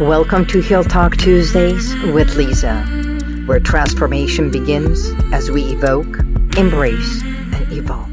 Welcome to Heal Talk Tuesdays with Lisa, where transformation begins as we evoke, embrace, and evolve.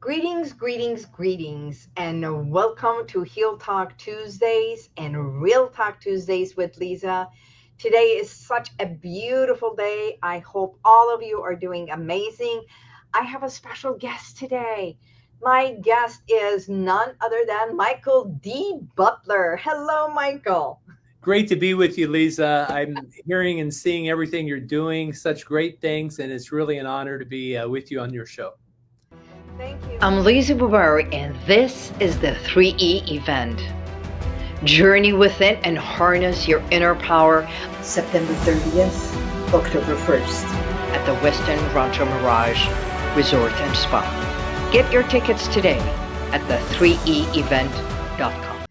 Greetings, greetings, greetings, and welcome to Heal Talk Tuesdays and Real Talk Tuesdays with Lisa. Today is such a beautiful day. I hope all of you are doing amazing. I have a special guest today. My guest is none other than Michael D. Butler. Hello, Michael. Great to be with you, Lisa. I'm hearing and seeing everything you're doing, such great things, and it's really an honor to be uh, with you on your show. Thank you. I'm Lisa Bubari, and this is the 3E event. Journey within and harness your inner power September 30th, October 1st at the Westin Rancho Mirage Resort and Spa. Get your tickets today at the3eevent.com.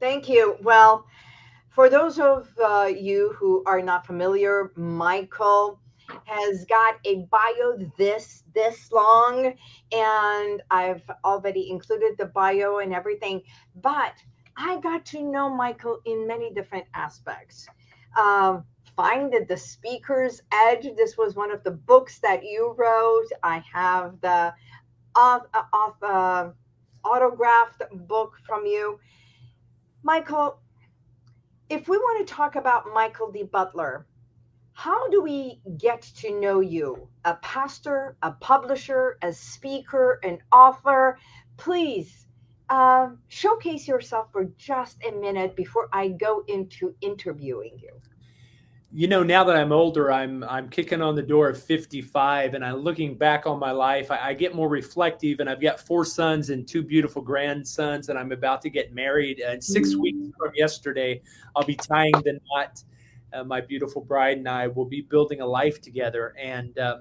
Thank you. Well, for those of uh, you who are not familiar, Michael has got a bio this this long and I've already included the bio and everything, but I got to know Michael in many different aspects. Um, find the speaker's edge. This was one of the books that you wrote. I have the of, of uh, autographed book from you. Michael, if we want to talk about Michael D. Butler, how do we get to know you? A pastor, a publisher, a speaker, an author? Please uh, showcase yourself for just a minute before I go into interviewing you you know, now that I'm older, I'm I'm kicking on the door of 55, and I'm looking back on my life. I, I, get more reflective, and I've got four sons and two beautiful grandsons, and I'm about to get married. And 6 mm-hmm. weeks from yesterday, I'll be tying the knot. Uh, my beautiful bride and I will be building a life together. And uh,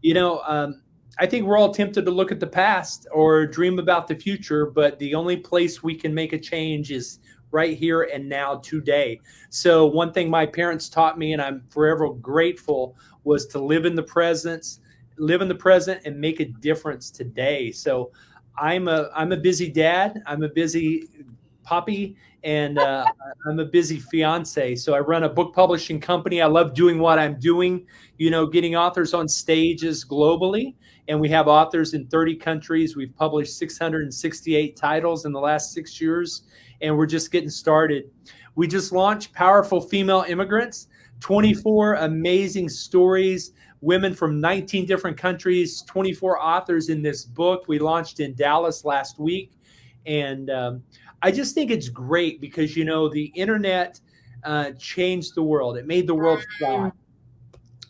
you know, um, I think we're all tempted to look at the past or dream about the future, but the only place we can make a change is right here and now today. So one thing my parents taught me and I'm forever grateful was to live in the presence, live in the present and make a difference today. So I'm a I'm a busy dad, I'm a busy poppy and uh, I'm a busy fiance. So I run a book publishing company. I love doing what I'm doing, you know, getting authors on stages globally. And we have authors in 30 countries. We've published 668 titles in the last six years and we're just getting started. We just launched Powerful Female Immigrants, 24 amazing stories, women from 19 different countries, 24 authors in this book. We launched in Dallas last week. And um, I just think it's great because, you know, the internet uh, changed the world, it made the world fly.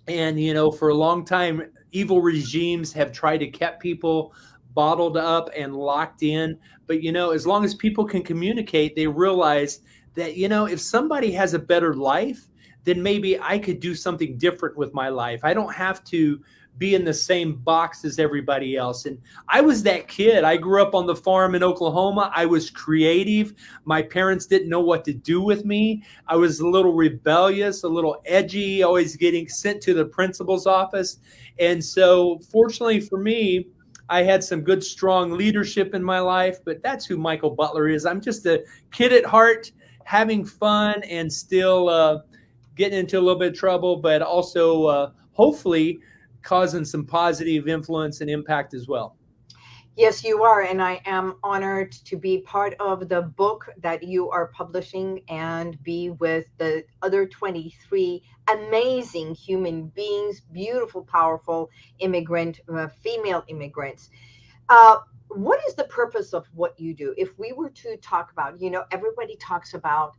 And, you know, for a long time, evil regimes have tried to keep people bottled up and locked in. But, you know, as long as people can communicate, they realize that, you know, if somebody has a better life, then maybe I could do something different with my life. I don't have to be in the same box as everybody else. And I was that kid. I grew up on the farm in Oklahoma. I was creative. My parents didn't know what to do with me. I was a little rebellious, a little edgy, always getting sent to the principal's office. And so, fortunately for me, I had some good, strong leadership in my life, but that's who Michael Butler is. I'm just a kid at heart, having fun and still uh, getting into a little bit of trouble, but also uh, hopefully causing some positive influence and impact as well. Yes, you are. And I am honored to be part of the book that you are publishing and be with the other 23 amazing human beings, beautiful, powerful immigrant, uh, female immigrants. Uh, what is the purpose of what you do? If we were to talk about, you know, everybody talks about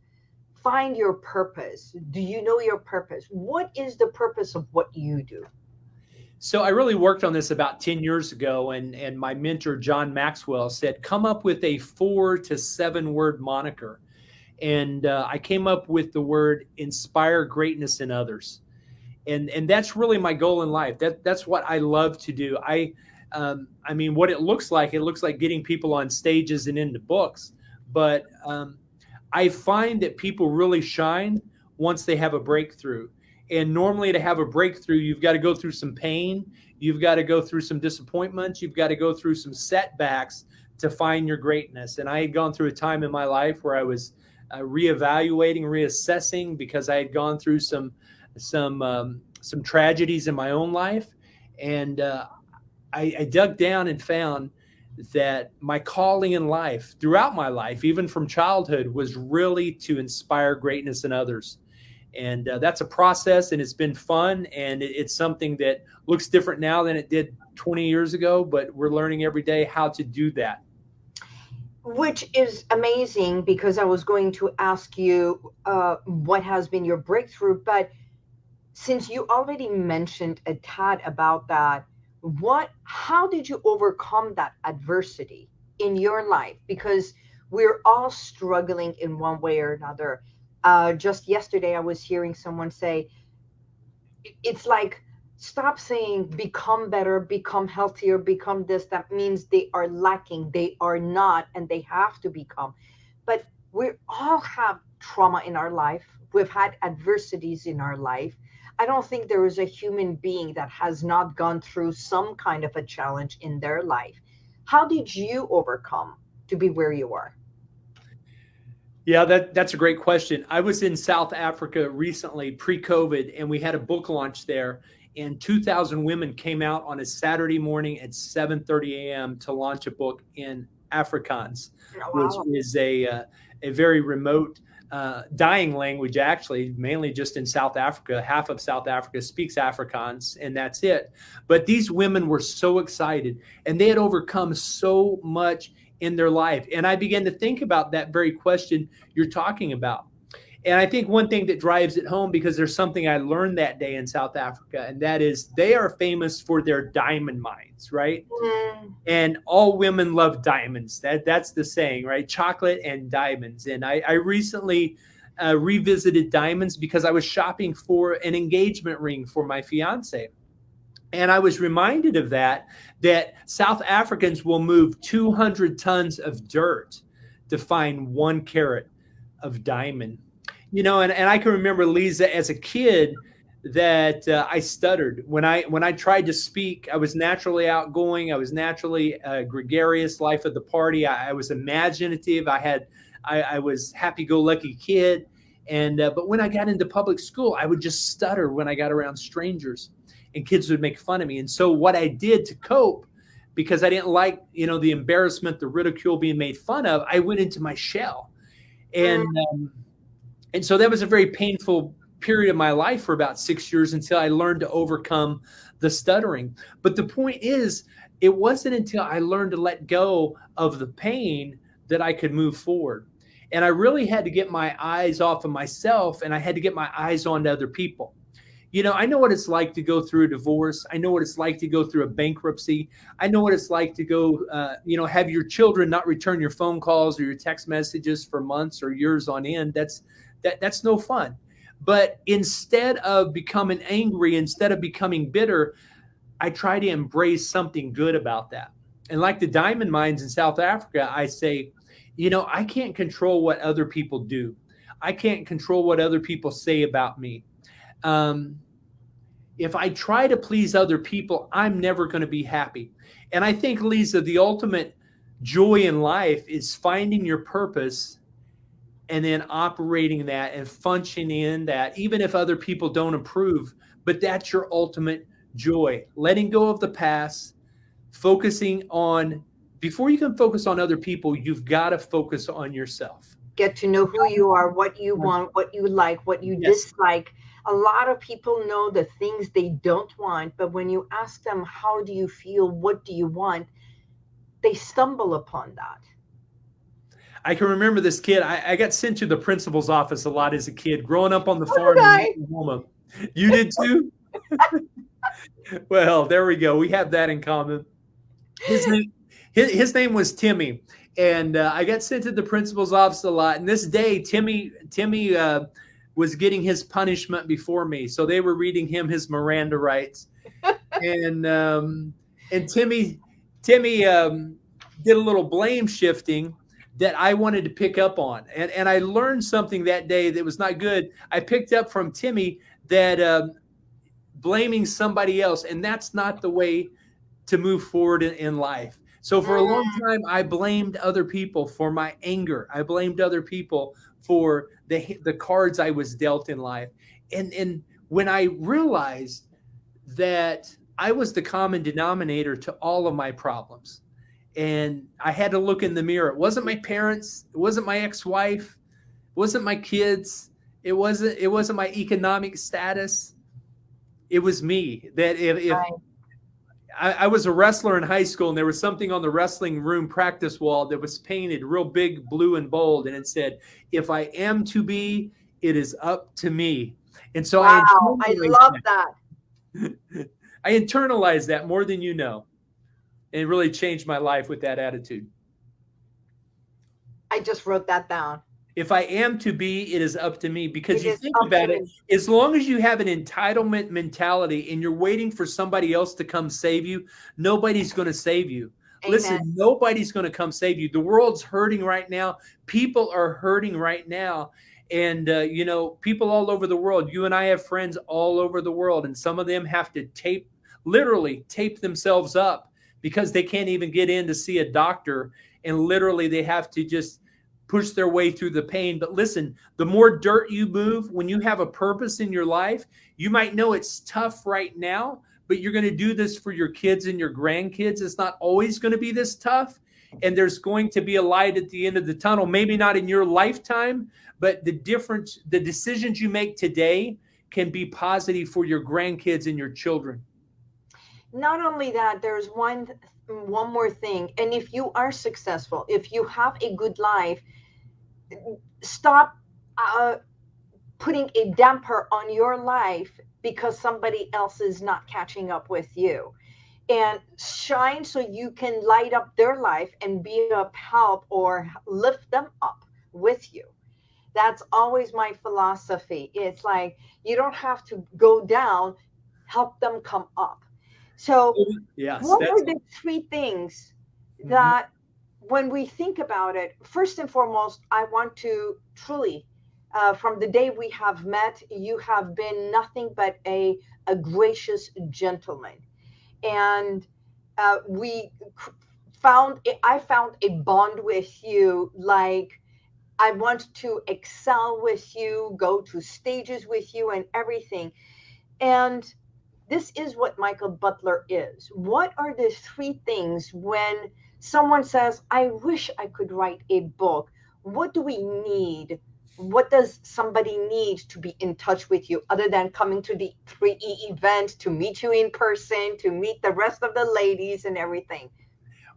find your purpose. Do you know your purpose? What is the purpose of what you do? So I really worked on this about 10 years ago, and, and my mentor, John Maxwell, said, come up with a four to seven word moniker. And uh, I came up with the word inspire greatness in others. And, and that's really my goal in life. That, that's what I love to do. I, um, I mean, what it looks like, it looks like getting people on stages and into books. But um, I find that people really shine once they have a breakthrough and normally to have a breakthrough, you've got to go through some pain. You've got to go through some disappointments. You've got to go through some setbacks to find your greatness. And I had gone through a time in my life where I was uh, reevaluating, reassessing because I had gone through some some um, some tragedies in my own life, and uh, I, I dug down and found that my calling in life throughout my life, even from childhood, was really to inspire greatness in others. And uh, that's a process, and it's been fun, and it, it's something that looks different now than it did 20 years ago. But we're learning every day how to do that. Which is amazing because I was going to ask you uh, what has been your breakthrough, but since you already mentioned a tad about that, what how did you overcome that adversity in your life? Because we're all struggling in one way or another. Uh, just yesterday i was hearing someone say it's like stop saying become better become healthier become this that means they are lacking they are not and they have to become but we all have trauma in our life we've had adversities in our life I don't think there is a human being that has not gone through some kind of a challenge in their life. How did you overcome to be where you are? Yeah, that, that's a great question. I was in South Africa recently, pre-COVID, and we had a book launch there. And 2,000 women came out on a Saturday morning at 7:30 a.m. to launch a book in Afrikaans, oh, wow. which is a uh, a very remote uh, dying language, actually, mainly just in South Africa. Half of South Africa speaks Afrikaans, and that's it. But these women were so excited, and they had overcome so much in their life. And I began to think about that very question you're talking about. And I think one thing that drives it home because there's something I learned that day in South Africa, and that is they are famous for their diamond mines, right? Mm. And all women love diamonds. That that's the saying, right? Chocolate and diamonds. And I, I recently uh, revisited diamonds because I was shopping for an engagement ring for my fiance. And I was reminded of that, that South Africans will move 200 tons of dirt to find one carat of diamond you know, and, and I can remember Lisa as a kid that uh, I stuttered when I when I tried to speak. I was naturally outgoing. I was naturally a gregarious, life of the party. I, I was imaginative. I had I, I was happy-go-lucky kid. And uh, but when I got into public school, I would just stutter when I got around strangers, and kids would make fun of me. And so what I did to cope, because I didn't like you know the embarrassment, the ridicule, being made fun of, I went into my shell, and. Mm. Um, and so that was a very painful period of my life for about six years until I learned to overcome the stuttering. But the point is, it wasn't until I learned to let go of the pain that I could move forward. And I really had to get my eyes off of myself and I had to get my eyes onto other people. You know, I know what it's like to go through a divorce. I know what it's like to go through a bankruptcy. I know what it's like to go, uh, you know, have your children not return your phone calls or your text messages for months or years on end. That's that that's no fun. But instead of becoming angry, instead of becoming bitter, I try to embrace something good about that. And like the diamond mines in South Africa, I say, you know, I can't control what other people do. I can't control what other people say about me. Um, if I try to please other people, I'm never going to be happy. And I think, Lisa, the ultimate joy in life is finding your purpose and then operating that and functioning in that, even if other people don't approve. But that's your ultimate joy. Letting go of the past, focusing on, before you can focus on other people, you've got to focus on yourself. Get to know who you are, what you mm-hmm. want, what you like, what you yes. dislike. A lot of people know the things they don't want, but when you ask them, how do you feel? What do you want? They stumble upon that I can remember this kid. I, I, got sent to the principal's office a lot as a kid, growing up on the farm in Oklahoma. You did too? well, there we go. We have that in common. His name, his, his name was Timmy, and uh, I got sent to the principal's office a lot. And this day, Timmy, Timmy uh, was getting his punishment before me, so they were reading him his Miranda rights, and um, and Timmy, Timmy um, did a little blame shifting that I wanted to pick up on. And, and I learned something that day that was not good. I picked up from Timmy that um, blaming somebody else, and that's not the way to move forward in, in life. So for a long mm. time, I blamed other people for my anger. I blamed other people for the the cards I was dealt in life. And and when I realized that I was the common denominator to all of my problems, and I had to look in the mirror. It wasn't my parents. It wasn't my ex-wife. It wasn't my kids. It wasn't. It wasn't my economic status. It was me. That if, if right. I, I, was a wrestler in high school, and there was something on the wrestling room practice wall that was painted real big, blue and bold, and it said, "If I am to be, it is up to me." And so wow, I, I love that. that. I internalized that more than you know, it really changed my life with that attitude. I just wrote that down. If I am to be, it is up to me. Because it you think about it, as long as you have an entitlement mentality and you're waiting for somebody else to come save you, nobody's going to save you. Amen. Listen, nobody's going to come save you. The world's hurting right now. People are hurting right now. And, uh, you know, people all over the world, you and I have friends all over the world, and some of them have to tape, literally tape themselves up because they can't even get in to see a doctor. And literally, they have to just push their way through the pain. But listen, the more dirt you move, when you have a purpose in your life, you might know it's tough right now, but you're going to do this for your kids and your grandkids. It's not always going to be this tough. And there's going to be a light at the end of the tunnel, maybe not in your lifetime, but the difference, the decisions you make today can be positive for your grandkids and your children. Not only that, there's one one more thing. And if you are successful, if you have a good life, stop uh, putting a damper on your life because somebody else is not catching up with you. And shine so you can light up their life and be of help or lift them up with you. That's always my philosophy. It's like you don't have to go down help them come up so yes, what are the three things mm-hmm. that when we think about it, first and foremost, I want to truly, uh, from the day we have met, you have been nothing but a, a gracious gentleman. And uh, we found, I found a bond with you like I want to excel with you, go to stages with you, and everything. And this is what Michael Butler is. What are the three things when someone says, I wish I could write a book. What do we need? What does somebody need to be in touch with you other than coming to the 3E event to meet you in person, to meet the rest of the ladies and everything?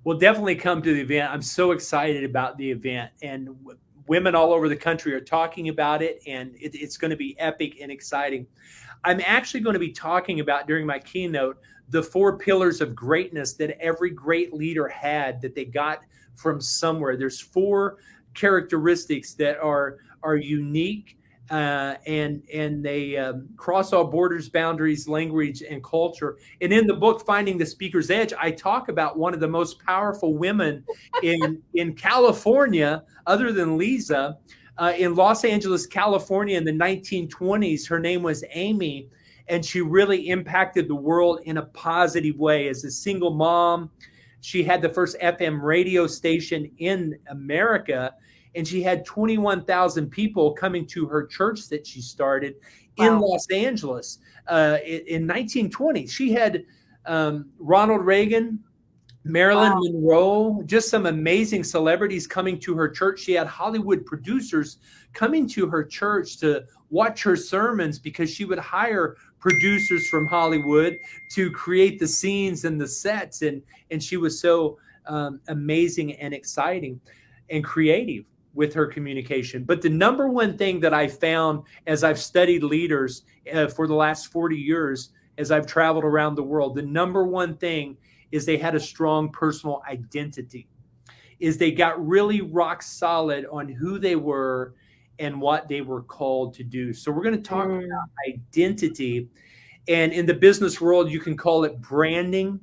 Well, definitely come to the event. I'm so excited about the event. And women all over the country are talking about it, and it, it's going to be epic and exciting. I'm actually going to be talking about during my keynote the four pillars of greatness that every great leader had that they got from somewhere. There's four characteristics that are are unique uh, and and they um, cross all borders, boundaries, language, and culture. And in the book, Finding the Speaker's Edge, I talk about one of the most powerful women in in California, other than Lisa, uh, in Los Angeles, California, in the 1920s. Her name was Amy and she really impacted the world in a positive way. As a single mom, she had the first FM radio station in America, and she had 21,000 people coming to her church that she started wow. in Los Angeles uh, in, in 1920. She had um, Ronald Reagan, Marilyn wow. Monroe, just some amazing celebrities coming to her church. She had Hollywood producers coming to her church to watch her sermons because she would hire producers from Hollywood to create the scenes and the sets. And, and she was so um, amazing and exciting and creative with her communication. But the number one thing that I found as I've studied leaders uh, for the last 40 years, as I've traveled around the world, the number one thing is they had a strong personal identity is they got really rock solid on who they were and what they were called to do. So we're going to talk mm. about identity. And in the business world, you can call it branding.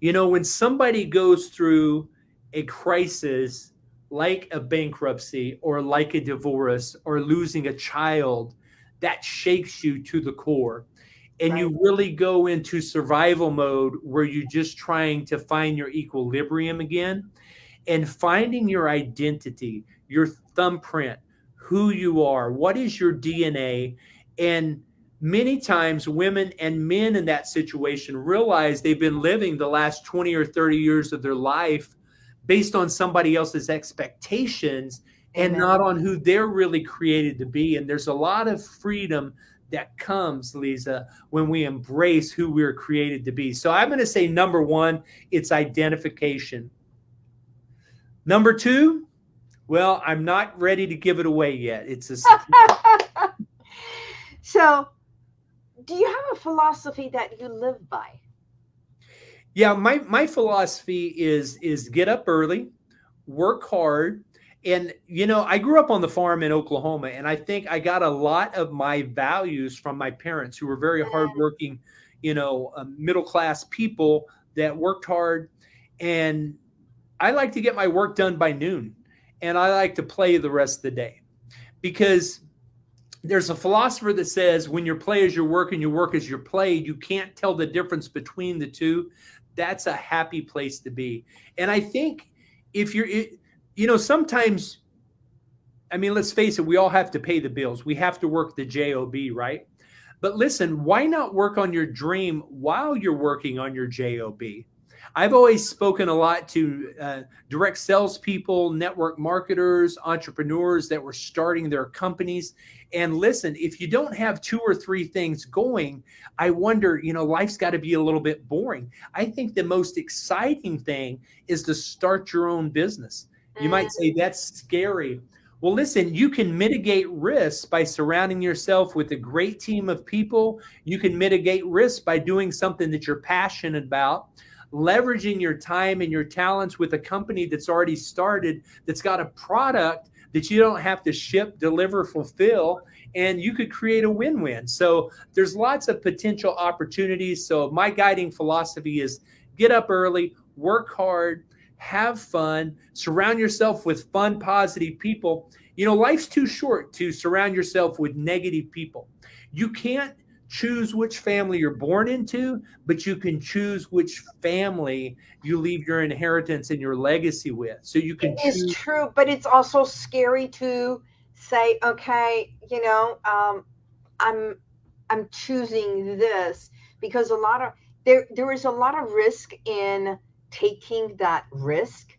You know, when somebody goes through a crisis like a bankruptcy or like a divorce or losing a child, that shakes you to the core. And Right. you really go into survival mode where you're just trying to find your equilibrium again and finding your identity, your thumbprint, who you are, what is your DNA. And many times, women and men in that situation realize they've been living the last 20 or 30 years of their life based on somebody else's expectations and Amen. not on who they're really created to be. And there's a lot of freedom that comes, Lisa, when we embrace who we're created to be. So I'm going to say number one, it's identification. Number two, well, I'm not ready to give it away yet. It's a so, do you have a philosophy that you live by? yeah. My my philosophy is is get up early, work hard, and you know I grew up on the farm in Oklahoma, and I think I got a lot of my values from my parents, who were very hardworking, you know, uh, middle class people that worked hard, and I like to get my work done by noon, and I like to play the rest of the day, because there's a philosopher that says when your play is your work and your work is your play, you can't tell the difference between the two. That's a happy place to be. And I think if you're, you know, sometimes, I mean, let's face it, we all have to pay the bills. We have to work the job, right? But listen, why not work on your dream while you're working on your job? I've always spoken a lot to uh, direct salespeople, network marketers, entrepreneurs that were starting their companies. And listen, if you don't have two or three things going, I wonder, you know, life's got to be a little bit boring. I think the most exciting thing is to start your own business. You might say that's scary. Well, listen, you can mitigate risks by surrounding yourself with a great team of people. You can mitigate risks by doing something that you're passionate about leveraging your time and your talents with a company that's already started, that's got a product that you don't have to ship, deliver, fulfill, and you could create a win win. So there's lots of potential opportunities. So my guiding philosophy is get up early, work hard, have fun, surround yourself with fun, positive people. You know, life's too short to surround yourself with negative people. You can't choose which family you're born into, but you can choose which family you leave your inheritance and your legacy with. So you can. It is true, but it's also scary to say, okay, you know, um, I'm I'm choosing this because a lot of there there is a lot of risk in taking that risk,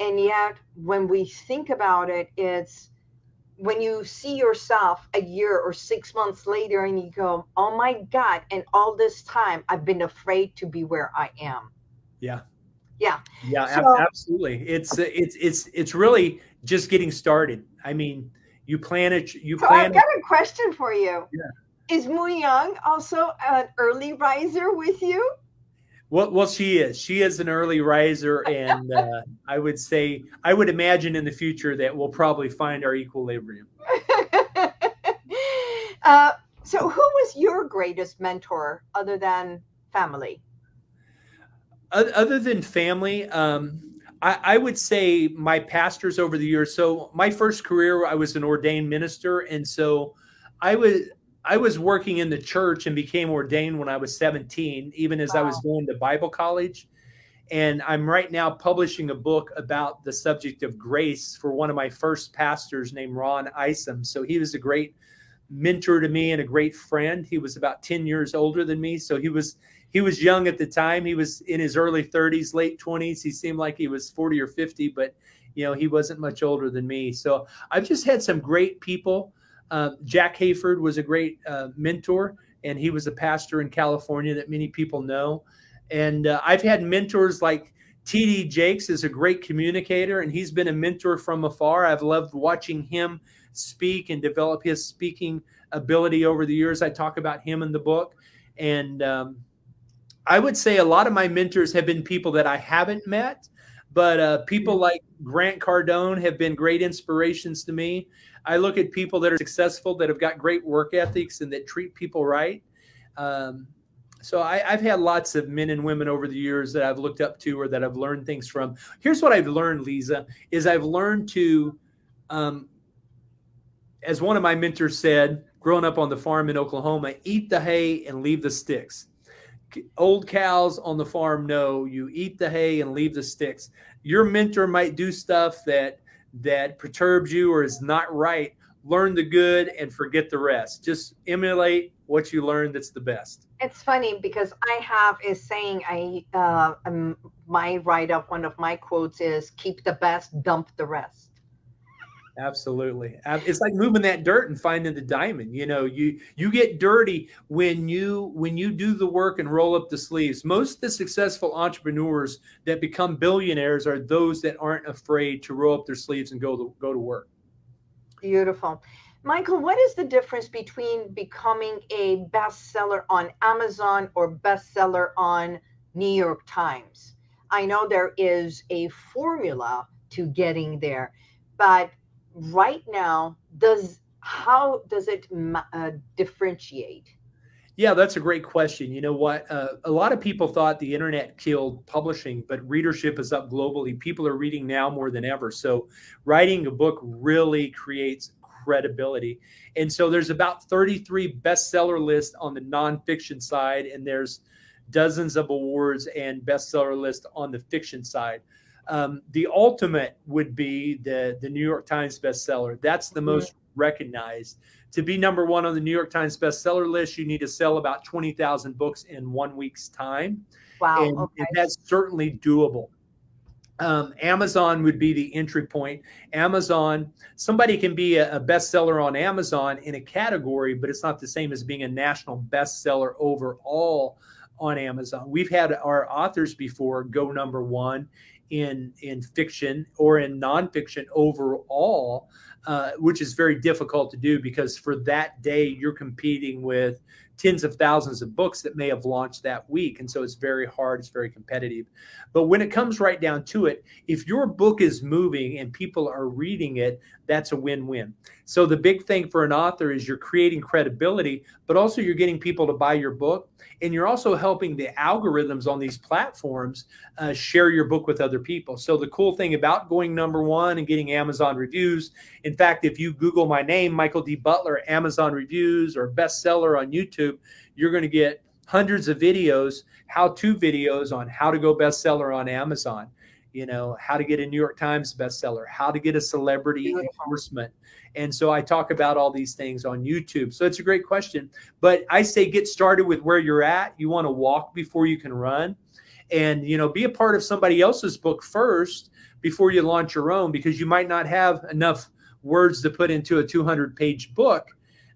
and yet when we think about it, it's when you see yourself a year or six months later and you go, oh my God, and all this time I've been afraid to be where I am. Yeah. Yeah. Yeah, so, absolutely. It's uh, it's it's it's really just getting started. I mean, you plan it you so plan I've got a question for you. Yeah. Is Mu Young also an early riser with you? Well, well, she is. She is an early riser, and uh, I would say, I would imagine in the future that we'll probably find our equilibrium. uh, so, who was your greatest mentor other than family? Other than family, um, I, I, would say my pastors over the years. So, my first career, I was an ordained minister, and so I was I was working in the church and became ordained when I was 17, even as wow. I was going to Bible college. And I'm right now publishing a book about the subject of grace for one of my first pastors named Ron Isom. So he was a great mentor to me and a great friend. He was about 10 years older than me. So he was he was young at the time. He was in his early 30s, late 20s. He seemed like he was 40 or 50, but you know, he wasn't much older than me. So I've just had some great people uh, Jack Hayford was a great uh, mentor, and he was a pastor in California that many people know. And uh, I've had mentors like TD Jakes is a great communicator, and he's been a mentor from afar. I've loved watching him speak and develop his speaking ability over the years. I talk about him in the book. And um, I would say a lot of my mentors have been people that I haven't met, but uh, people like Grant Cardone have been great inspirations to me. I look at people that are successful, that have got great work ethics, and that treat people right. Um, so I, have had lots of men and women over the years that I've looked up to or that I've learned things from. Here's what I've learned, Lisa, is I've learned to, um, as one of my mentors said, growing up on the farm in Oklahoma, eat the hay and leave the sticks. Old cows on the farm know you eat the hay and leave the sticks. Your mentor might do stuff that that perturbs you or is not right. Learn the good and forget the rest. Just emulate what you learned that's the best. It's funny because I have a saying. I uh, um, my write up. One of my quotes is "Keep the best, dump the rest." Absolutely. It's like moving that dirt and finding the diamond. You know, you you get dirty when you when you do the work and roll up the sleeves. Most of the successful entrepreneurs that become billionaires are those that aren't afraid to roll up their sleeves and go to go to work. Beautiful. Michael, what is the difference between becoming a bestseller on Amazon or bestseller on New York Times? I know there is a formula to getting there, but right now does how does it uh, differentiate? Yeah that's a great question. You know what? Uh, a lot of people thought the internet killed publishing but readership is up globally. People are reading now more than ever. So writing a book really creates credibility. And so there's about 33 bestseller lists on the nonfiction side and there's dozens of awards and bestseller lists on the fiction side um, the ultimate would be the the New York Times bestseller. That's the most recognized. To be number one on the New York Times bestseller list, you need to sell about twenty thousand books in one week's time. Wow, and, okay. and that's certainly doable. Um, Amazon would be the entry point. Amazon, somebody can be a, a, bestseller on Amazon in a category, but it's not the same as being a national bestseller overall on Amazon. We've had our authors before go number one in in fiction or in nonfiction overall, uh, which is very difficult to do because for that day you're competing with tens of thousands of books that may have launched that week, and so it's very hard. It's very competitive. But when it comes right down to it, if your book is moving and people are reading it, that's a win-win. So the big thing for an author is you're creating credibility, but also you're getting people to buy your book and you're also helping the algorithms on these platforms uh, share your book with other people. So the cool thing about going number one and getting Amazon reviews, in fact, if you Google my name, Michael D. Butler, Amazon reviews or bestseller on YouTube, you're going to get hundreds of videos, how-to videos on how to go bestseller on Amazon you know, how to get a New York Times bestseller, how to get a celebrity endorsement. And so I talk about all these things on YouTube. So it's a great question. But I say get started with where you're at. You want to walk before you can run. And, you know, be a part of somebody else's book first before you launch your own because you might not have enough words to put into a 200 page book.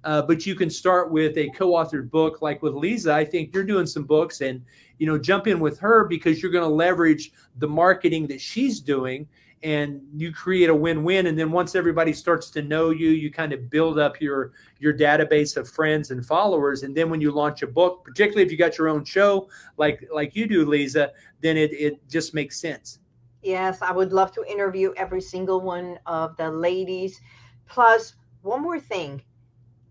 Uh, but you can start with a co-authored book like with Lisa. I think you're doing some books and you know, jump in with her because you're going to leverage the marketing that she's doing and you create a win-win. And then once everybody starts to know you you kind of build up your your database of friends and followers. And then when you launch a book particularly if you got your own show like like you do lisa then it, it just makes sense. Yes i would love to interview every single one of the ladies. Plus one more thing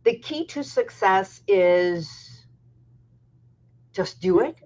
the key to success is just do it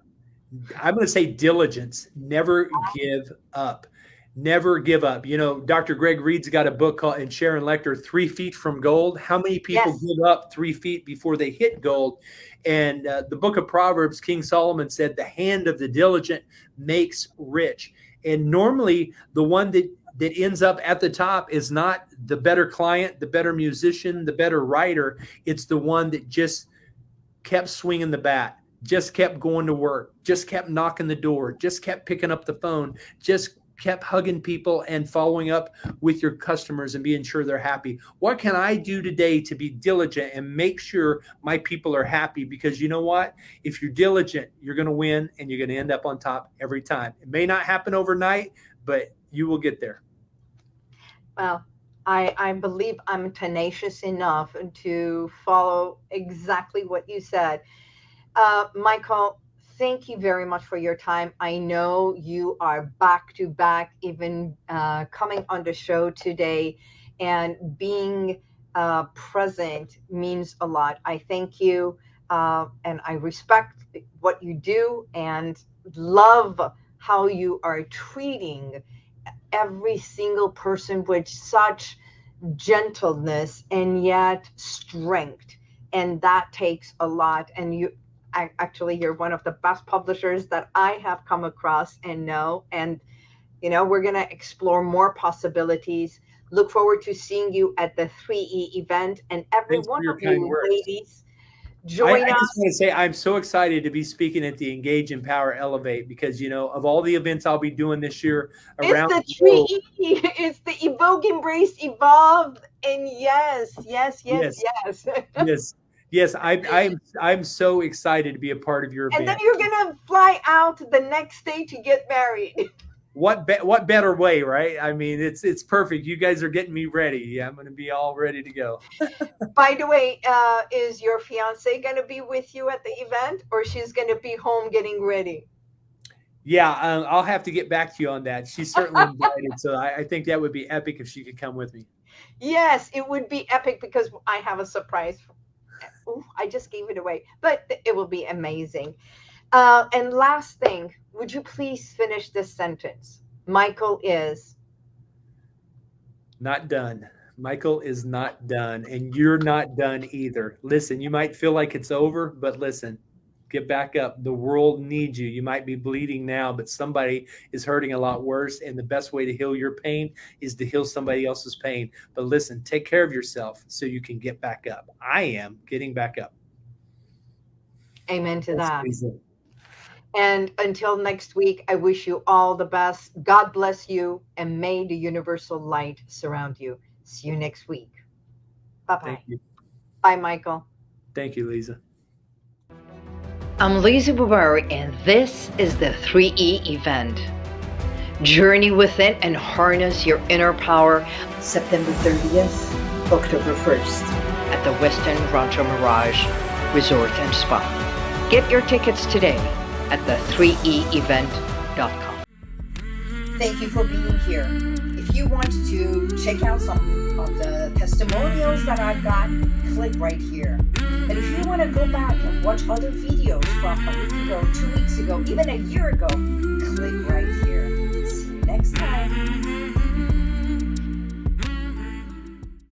I'm going to say diligence. Never give up. Never give up. You know, Dr. Greg Reid's got a book called, and Sharon Lechter, Three Feet from Gold. How many people yes. give up three feet before they hit gold? And uh, the book of Proverbs, King Solomon said, The hand of the diligent makes rich. And normally, the one that that ends up at the top is not the better client, the better musician, the better writer. It's the one that just kept swinging the bat just kept going to work, just kept knocking the door, just kept picking up the phone, just kept hugging people and following up with your customers and being sure they're happy. What can I do today to be diligent and make sure my people are happy? Because you know what? If you're diligent, you're going to win and you're going to end up on top every time. It may not happen overnight, but you will get there. Well, I, I believe I'm tenacious enough to follow exactly what you said. Uh, Michael, thank you very much for your time. I know you are back to back, even uh, coming on the show today, and being uh, present means a lot. I thank you, uh, and I respect what you do, and love how you are treating every single person with such gentleness and yet strength and that takes a lot. And you, I, actually, you're one of the best publishers that I have come across and know. And you know, we're going to explore more possibilities. Look forward to seeing you at the 3E event and every Thanks one of you words. ladies join I us. just want to say I'm so excited to be speaking at the Engage, Empower, Elevate because you know of all the events I'll be doing this year around It's the the globe, 3E. It's the evoke, embrace, evolve. And yes, yes, yes, yes. yes, yes, I, I'm I'm so excited to be a part of your and then you're going to fly out the next day to get married. What be, what better way, right? I mean, it's it's perfect. You guys are getting me ready. Yeah, I'm going to be all ready to go. By the way, uh, is your fiance going to be with you at the event or she's going to be home getting ready? Yeah, um, I'll have to get back to you on that. She's certainly invited, so I, I think that would be epic if she could come with me. Yes, it would be epic because I have a surprise. Ooh, I just gave it away, but it will be amazing. Uh, and last thing, would you please finish this sentence? Michael is. Not done. Michael is not done, and you're not done either. Listen, you might feel like it's over, but listen, get back up. The world needs you. You might be bleeding now, but somebody is hurting a lot worse. And the best way to heal your pain is to heal somebody else's pain. But listen, take care of yourself so you can get back up. I am getting back up. Amen to That's that. And until next week, I wish you all the best. God bless you, and may the universal light surround you. See you next week. Bye bye. Thank you. Bye, Michael. Thank you, Lisa. I'm Lisa Bubari, and this is the 3E event. Journey within and harness your inner power September 30th, October 1st at the Westin Rancho Mirage Resort and Spa. Get your tickets today at the3eevent.com. Thank you for being here. If you want to check out some of the testimonials that I've got, click right here. And if you want to go back and watch other videos from a week ago, two weeks ago, even a year ago, click right here. See you next time.